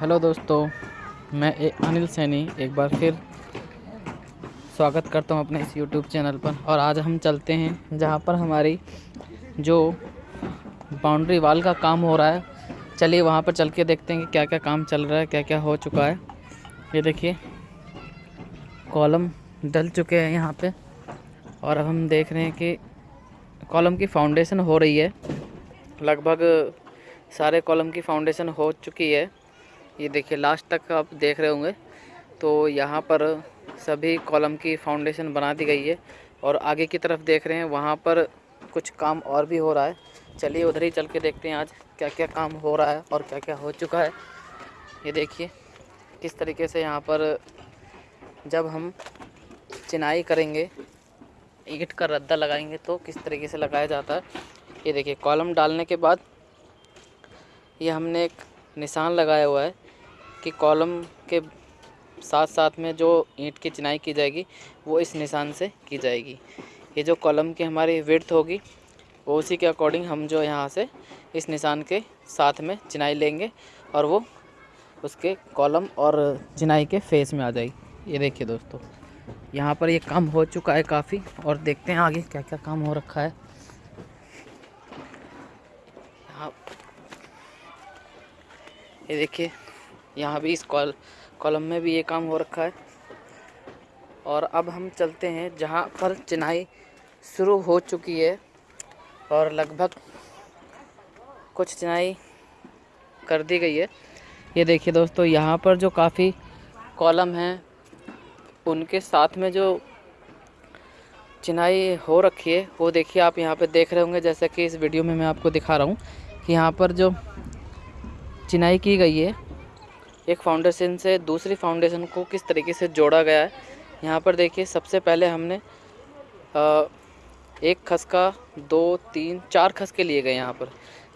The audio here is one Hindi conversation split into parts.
हेलो दोस्तों मैं ए, अनिल सैनी एक बार फिर स्वागत करता हूँ अपने इस यूट्यूब चैनल पर। और आज हम चलते हैं जहाँ पर हमारी जो बाउंड्री वाल का काम हो रहा है चलिए वहाँ पर चल के देखते हैं कि क्या क्या काम चल रहा है क्या क्या हो चुका है। ये देखिए कॉलम डल चुके हैं यहाँ पे। और अब हम देख रहे हैं कि कॉलम की फाउंडेशन हो रही है। लगभग सारे कॉलम की फाउंडेशन हो चुकी है। ये देखिए लास्ट तक आप देख रहे होंगे। तो यहाँ पर सभी कॉलम की फाउंडेशन बना दी गई है और आगे की तरफ़ देख रहे हैं, वहाँ पर कुछ काम और भी हो रहा है। चलिए, उधर ही चल के देखते हैं आज क्या क्या काम हो रहा है और क्या क्या हो चुका है। ये देखिए, किस तरीके से यहाँ पर जब हम चिनाई करेंगे, ईट का रद्दा लगाएँगे तो किस तरीके से लगाया जाता है। ये देखिए कॉलम डालने के बाद ये हमने एक निशान लगाया हुआ है। कि कॉलम के साथ साथ में जो ईंट की चिनाई की जाएगी, वो इस निशान से की जाएगी। ये जो कॉलम की हमारी विर्थ होगी, वो उसी के अकॉर्डिंग हम जो यहाँ से इस निशान के साथ में चिनाई लेंगे और वो उसके कॉलम और चिनाई के फेस में आ जाएगी। ये देखिए दोस्तों, यहाँ पर ये काम हो चुका है काफ़ी और देखते हैं आगे क्या क्या काम हो रखा है। यहाँ ये देखिए यहाँ भी इस कॉल, कॉलम में भी ये काम हो रखा है। और अब हम चलते हैं जहाँ पर चिनाई शुरू हो चुकी है। और लगभग कुछ चिनाई कर दी गई है। ये देखिए दोस्तों, यहाँ पर जो काफ़ी कॉलम हैं, उनके साथ में जो चिनाई हो रखी है, वो देखिए आप यहाँ पे देख रहे होंगे, जैसा कि इस वीडियो में मैं आपको दिखा रहा हूँ कि यहाँ पर जो चिनाई की गई है एक फाउंडेशन से दूसरी फाउंडेशन को किस तरीके से जोड़ा गया है? यहाँ पर देखिए सबसे पहले हमने आ, एक खसका दो तीन चार खसके लिए गए यहाँ पर।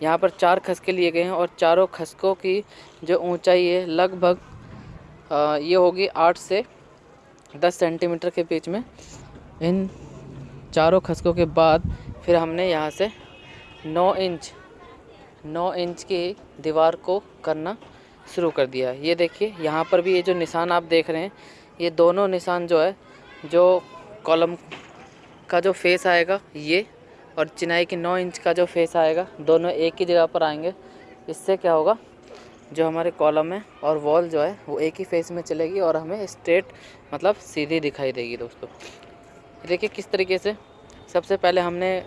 यहाँ पर चार खसके लिए गए हैं और चारों खसकों की जो ऊंचाई है लगभग ये होगी आठ से दस सेंटीमीटर के बीच में। इन चारों खसकों के बाद फिर हमने यहाँ से नौ इंच नौ इंच की दीवार को करना शुरू कर दिया है। ये देखिए, यहाँ पर भी ये जो निशान आप देख रहे हैं, ये दोनों निशान जो है, जो कॉलम का जो फेस आएगा, ये और चिनाई की नौ इंच का जो फेस आएगा, दोनों एक ही जगह पर आएँगे। इससे क्या होगा, जो हमारे कॉलम है और वॉल जो है, वो एक ही फेस में चलेगी और हमें स्ट्रेट मतलब सीधी दिखाई देगी दोस्तों। देखिए किस तरीके से, सबसे पहले हमने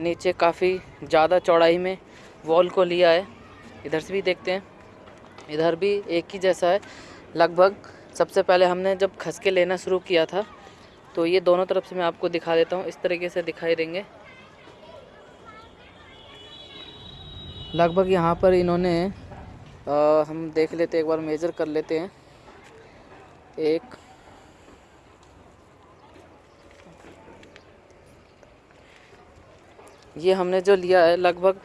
नीचे काफ़ी ज़्यादा चौड़ाई में वॉल को लिया है। इधर से भी देखते हैं। इधर भी एक ही जैसा है। लगभग सबसे पहले हमने जब खसके लेना शुरू किया था तो ये दोनों तरफ़ से मैं आपको दिखा देता हूँ। इस तरीके से दिखाई देंगे। लगभग यहाँ पर इन्होंने आ, हम देख लेते एक बार मेज़र कर लेते हैं। एक ये हमने जो लिया है लगभग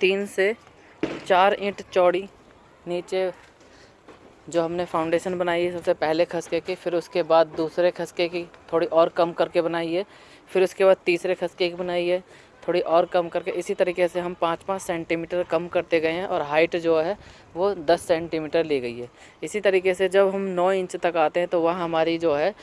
तीन से चार इंट चौड़ी नीचे जो हमने फाउंडेशन बनाई है, सबसे पहले खसके की, फिर उसके बाद दूसरे खसके की, थोड़ी और कम करके बनाई है, फिर उसके बाद तीसरे खसके की बनाई है, थोड़ी और कम करके। इसी तरीके से हम पाँच पाँच सेंटीमीटर कम करते गए हैं और हाइट जो है, वो दस सेंटीमीटर ली गई है। इसी तरीके से जब हम नौ इंच तक आते हैं तो वह हमारी जो है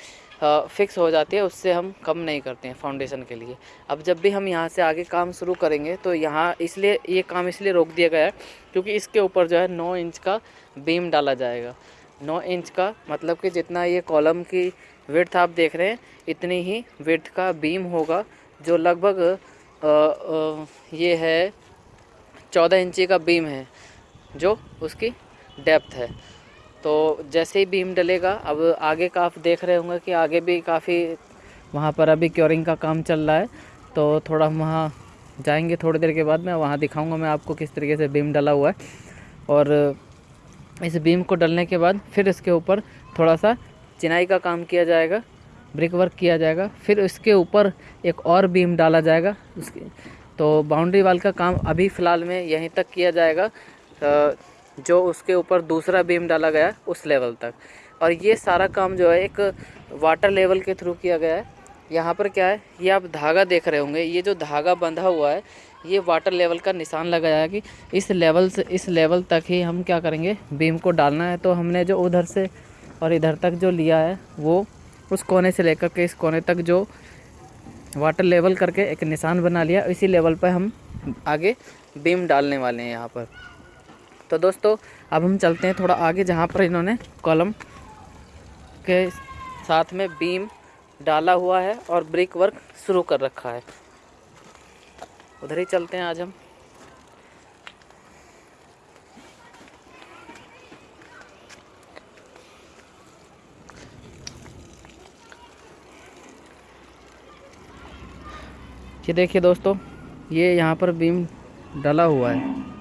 फिक्स हो जाती है, उससे हम कम नहीं करते हैं फाउंडेशन के लिए। अब जब भी हम यहाँ से आगे काम शुरू करेंगे तो यहाँ इसलिए, ये काम इसलिए रोक दिया गया है, क्योंकि इसके ऊपर जो है नौ इंच का बीम डाला जाएगा। नौ इंच का मतलब कि जितना ये कॉलम की विर्थ आप देख रहे हैं, इतनी ही विर्थ का बीम होगा, जो लगभग ये है, चौदह इंची का बीम है, जो उसकी डेप्थ है। तो जैसे ही बीम डलेगा, अब आगे का आप देख रहे होंगे कि आगे भी काफ़ी वहाँ पर अभी क्योरिंग का काम चल रहा है। तो थोड़ा हम वहाँ जाएँगे थोड़ी देर के बाद, मैं वहाँ दिखाऊँगा मैं आपको किस तरीके से बीम डला हुआ है। और इस बीम को डलने के बाद फिर इसके ऊपर थोड़ा सा चिनाई का काम किया जाएगा ब्रिक वर्क किया जाएगा, फिर इसके ऊपर एक और बीम डाला जाएगा। उसके तो बाउंड्री वाल का काम अभी फ़िलहाल में यहीं तक किया जाएगा। जो उसके ऊपर दूसरा बीम डाला गया है उस लेवल तक। और ये सारा काम जो है एक वाटर लेवल के थ्रू किया गया है। यहाँ पर क्या है? ये आप धागा देख रहे होंगे। ये जो धागा बंधा हुआ है, ये वाटर लेवल का निशान लगाया कि इस लेवल से, इस लेवल तक ही हम क्या करेंगे? बीम को डालना है। तो हमने जो उधर से और इधर तक जो लिया है, वो उस कोने से लेकर के इस कोने तक जो वाटर लेवल करके एक निशान बना लिया। इसी लेवल पर हम आगे बीम डालने वाले हैं यहाँ पर। तो दोस्तों, अब हम चलते हैं थोड़ा आगे जहाँ पर इन्होंने कॉलम के साथ में बीम डाला हुआ है और ब्रिक वर्क शुरू कर रखा है। उधर ही चलते हैं आज हम। ये देखिए दोस्तों, ये यहाँ पर बीम डाला हुआ है।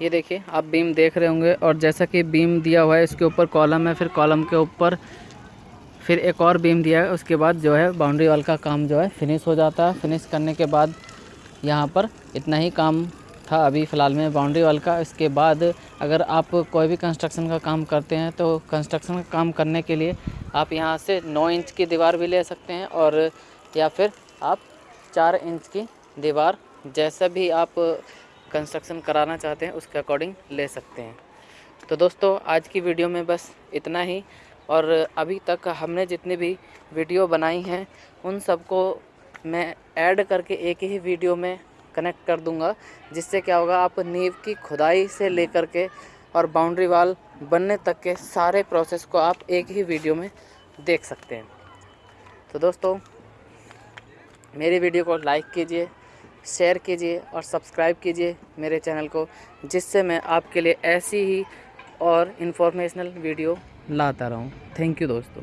ये देखिए, आप बीम देख रहे होंगे और जैसा कि बीम दिया हुआ है, इसके ऊपर कॉलम है, फिर कॉलम के ऊपर फिर एक और बीम दिया है, उसके बाद जो है बाउंड्री वाल का काम जो है फिनिश हो जाता है। फिनिश करने के बाद यहाँ पर इतना ही काम था अभी फ़िलहाल में बाउंड्री वाल का। इसके बाद अगर आप कोई भी कंस्ट्रक्शन का काम करते हैं तो कंस्ट्रक्शन का काम करने के लिए आप यहाँ से नौ इंच की दीवार भी ले सकते हैं और या फिर आप चार इंच की दीवार, जैसा भी आप कंस्ट्रक्शन कराना चाहते हैं, उसके अकॉर्डिंग ले सकते हैं। तो दोस्तों, आज की वीडियो में बस इतना ही। और अभी तक हमने जितनी भी वीडियो बनाई हैं, उन सबको मैं ऐड करके एक ही वीडियो में कनेक्ट कर दूँगा, जिससे क्या होगा, आप नींव की खुदाई से लेकर के और बाउंड्री वाल बनने तक के सारे प्रोसेस को आप एक ही वीडियो में देख सकते हैं। तो दोस्तों, मेरी वीडियो को लाइक कीजिए शेयर कीजिए और सब्सक्राइब कीजिए मेरे चैनल को, जिससे मैं आपके लिए ऐसी ही और इन्फॉर्मेशनल वीडियो लाता रहूँ। थैंक यू दोस्तों।